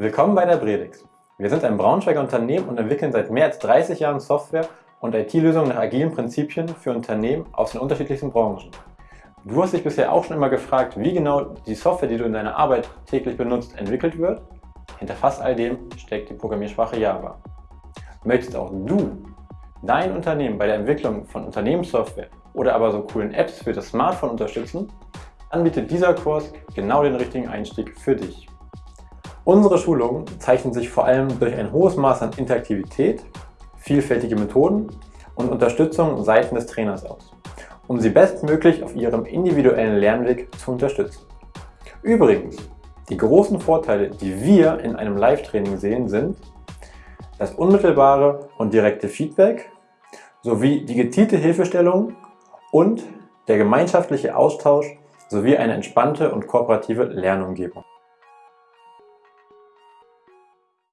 Willkommen bei der Bredix. Wir sind ein Braunschweiger Unternehmen und entwickeln seit mehr als 30 Jahren Software und IT-Lösungen nach agilen Prinzipien für Unternehmen aus den unterschiedlichsten Branchen. Du hast dich bisher auch schon immer gefragt, wie genau die Software, die du in deiner Arbeit täglich benutzt, entwickelt wird? Hinter fast all dem steckt die Programmiersprache Java. Möchtest auch du dein Unternehmen bei der Entwicklung von Unternehmenssoftware oder aber so coolen Apps für das Smartphone unterstützen? Dann bietet dieser Kurs genau den richtigen Einstieg für dich. Unsere Schulungen zeichnen sich vor allem durch ein hohes Maß an Interaktivität, vielfältige Methoden und Unterstützung seitens des Trainers aus, um sie bestmöglich auf ihrem individuellen Lernweg zu unterstützen. Übrigens, die großen Vorteile, die wir in einem Live-Training sehen, sind das unmittelbare und direkte Feedback sowie die gezielte Hilfestellung und der gemeinschaftliche Austausch sowie eine entspannte und kooperative Lernumgebung.